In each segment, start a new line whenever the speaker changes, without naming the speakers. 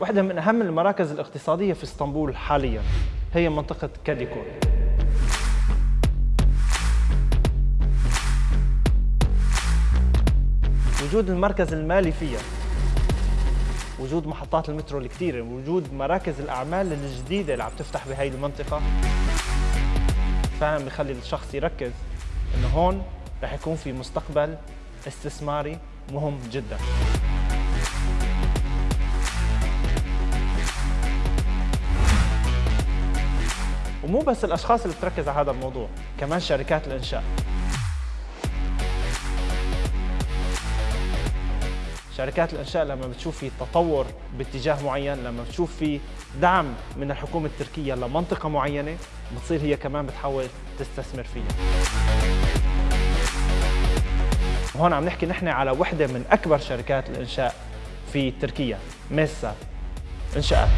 واحدة من أهم المراكز الاقتصادية في إسطنبول حاليا هي منطقة كاديكور وجود المركز المالي فيها. وجود محطات المترو الكثيرة. وجود مراكز الأعمال الجديدة اللي عم تفتح بهي المنطقة. فعلا بخلي الشخص يركز إنه هون رح يكون في مستقبل استثماري مهم جدا. ومو بس الأشخاص اللي بتركز على هذا الموضوع كمان شركات الإنشاء. شركات الإنشاء لما بتشوف في تطور باتجاه معين لما بتشوف في دعم من الحكومة التركية لمنطقة معينة بتصير هي كمان بتحاول تستثمر فيها. وهون عم نحكي نحن على وحدة من أكبر شركات الإنشاء في تركيا ميسا. انشاءات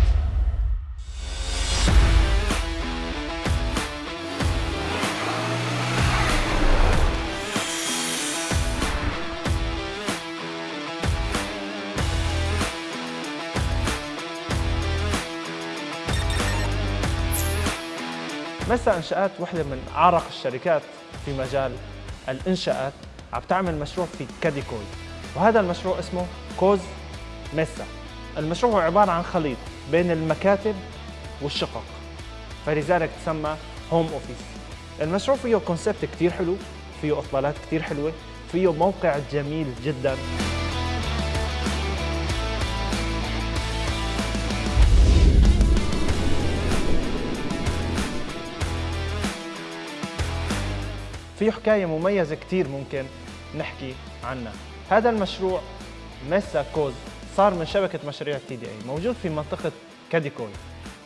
ميسا انشاءات وحدة من أعرق الشركات في مجال الإنشاءات عم تعمل مشروع في كاديكوي وهذا المشروع اسمه كوز ميسا. المشروع هو عبارة عن خليط بين المكاتب والشقق فلذلك تسمى home office المشروع فيه concept كثير حلو فيه إطلالات كثير حلوة فيه موقع جميل جدا. فيه حكاية مميزة كتير ممكن نحكي عنها. هذا المشروع ميسا كوز صار من شبكة مشاريع تي دي اي موجود في منطقة كاديكوي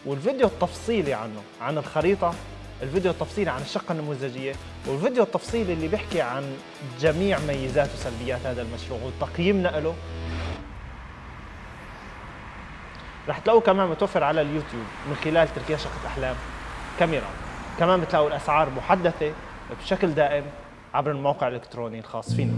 والفيديو التفصيلي عنه عن الخريطة الفيديو التفصيلي عن الشقة النموذجية والفيديو التفصيلي اللي بيحكي عن جميع ميزات وسلبيات هذا المشروع وتقييمنا له. رح تلاقوه كمان متوفر على اليوتيوب من خلال تركيا شقة أحلام كاميرا. كمان بتلاقوا الأسعار محدثة بشكل دائم عبر الموقع الإلكتروني الخاص فينا.